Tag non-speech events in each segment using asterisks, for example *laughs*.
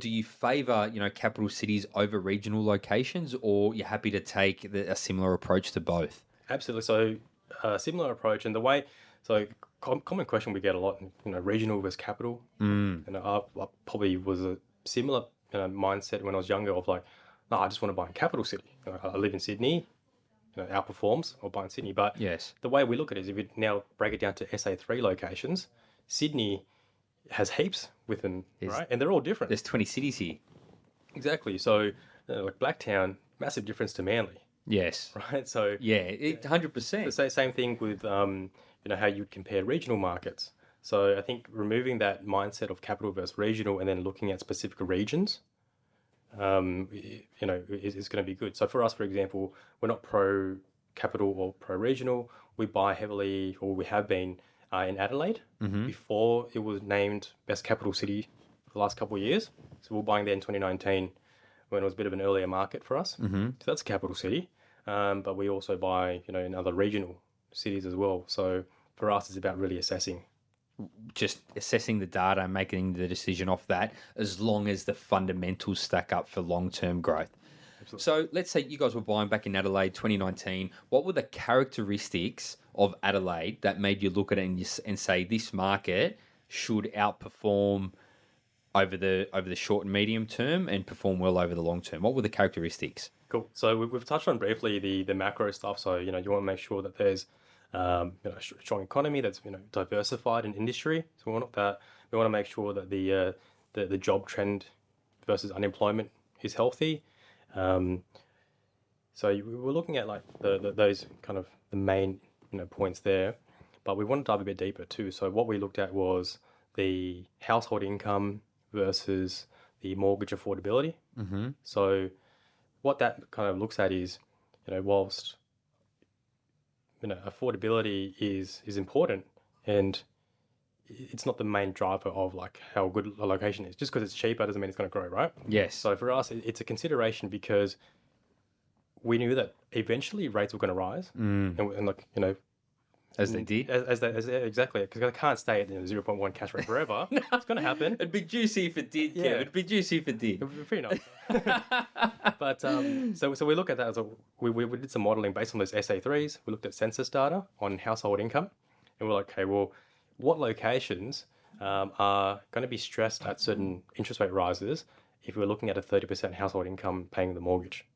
Do you favour, you know, capital cities over regional locations, or you're happy to take the, a similar approach to both? Absolutely. So, uh, similar approach, and the way. So, com- common question we get a lot, you know, regional versus capital. Mm. And I, I probably was a similar you know, mindset when I was younger of like, no, I just want to buy in capital city. You know, I live in Sydney, you know, outperforms or buy in Sydney. But yes, the way we look at it is if we now break it down to SA3 locations, Sydney has heaps within, there's, right? And they're all different. There's 20 cities here. Exactly. So, uh, like Blacktown, massive difference to Manly. Yes. *laughs* Right. So yeah, hundred percent. The same thing with um, you know how you would compare regional markets. So I think removing that mindset of capital versus regional, and then looking at specific regions, um, you know, is, is going to be good. So for us, for example, we're not pro capital or pro regional. We buy heavily, or we have been uh, in Adelaide mm-hmm. before it was named best capital city for the last couple of years. So we are buying there in 2019 when it was a bit of an earlier market for us. Mm-hmm. So that's a capital city. Um, but we also buy, you know, in other regional cities as well. So for us, it's about really assessing. Just assessing the data and making the decision off that, as long as the fundamentals stack up for long term growth. Absolutely. So let's say you guys were buying back in Adelaide 2019. What were the characteristics of Adelaide that made you look at it and, and say this market should outperform over the over the short and medium term and perform well over the long term? What were the characteristics? Cool. So we've touched on briefly the the macro stuff. So you know you want to make sure that there's um, you know a strong economy that's you know diversified in industry. So we want that. We want to make sure that the uh, the the job trend versus unemployment is healthy. Um, so we were looking at like the, the, those kind of the main you know points there, but we want to dive a bit deeper too. So what we looked at was the household income versus the mortgage affordability. Mm-hmm. So what that kind of looks at is, you know, whilst you know affordability is is important and it's not the main driver of like how good a location is. Just because it's cheaper doesn't mean it's going to grow, right? Yes. So for us, it's a consideration because we knew that eventually rates were going to rise, mm. and, and like you know, as they did, as, as, they, as exactly because they can't stay at zero point one cash rate forever. *laughs* no. It's going to happen. It'd be juicy if it did. Yeah, it'd be juicy if it did. It'd be pretty nice. *laughs* but um, so so we look at that as a we, we, we did some modeling based on those SA threes. We looked at census data on household income, and we're like, okay, well, what locations um, are going to be stressed at certain interest rate rises if we're looking at a thirty percent household income paying the mortgage?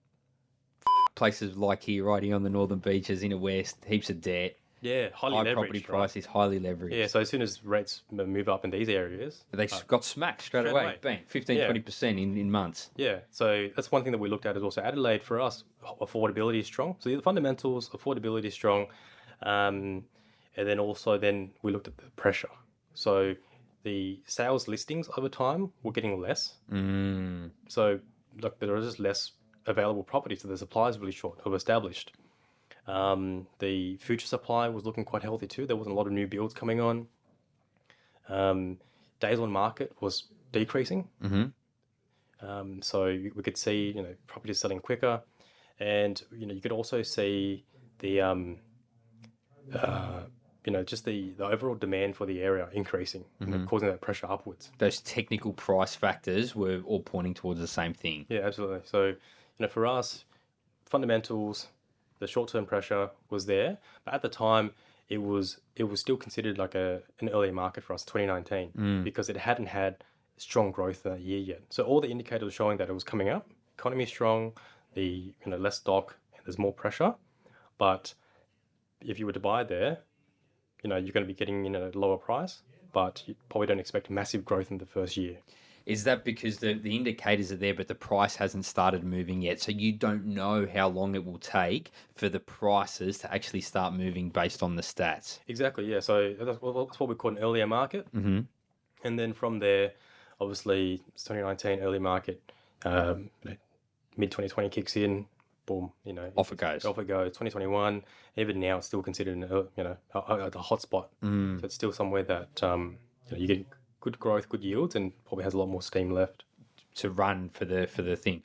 places like here, right here on the northern beaches, inner west, heaps of debt. Yeah, highly high leveraged. property right? highly leveraged. Yeah, so as soon as rates move up in these areas, they uh, got smacked straight, straight away. away. Bang, 15, yeah. 20% in, in months. Yeah, so that's one thing that we looked at is also Adelaide for us, affordability is strong. So the fundamentals, affordability is strong. Um, and then also then we looked at the pressure. So the sales listings over time were getting less. Mm. So look, there was just less available property, so the supply is really short of established. Um, the future supply was looking quite healthy too. There wasn't a lot of new builds coming on. Um, days on market was decreasing. Mm-hmm. Um, so we could see, you know, properties selling quicker, and you know, you could also see the, um, uh, you know, just the, the overall demand for the area increasing, mm-hmm. you know, causing that pressure upwards. Those technical price factors were all pointing towards the same thing. Yeah, absolutely. So you know, for us, fundamentals, the short-term pressure was there, but at the time, it was it was still considered like a an early market for us, 2019, mm. because it hadn't had strong growth that year yet. So all the indicators were showing that it was coming up. Economy strong, the you know less stock, and there's more pressure. But if you were to buy there, you know you're going to be getting in at a lower price, but you probably don't expect massive growth in the first year. Is that because the, the indicators are there, but the price hasn't started moving yet? So you don't know how long it will take for the prices to actually start moving based on the stats. Exactly, yeah. So that's what we call an earlier market. Mm-hmm. And then from there, obviously, 2019 early market, um, mid 2020 kicks in, boom, you know, off it goes. Off it goes. 2021, even now, it's still considered an, you know a, a, a hotspot. Mm. So it's still somewhere that um, you, know, you get good growth, good yields, and probably has a lot more steam left to run for the for the thing.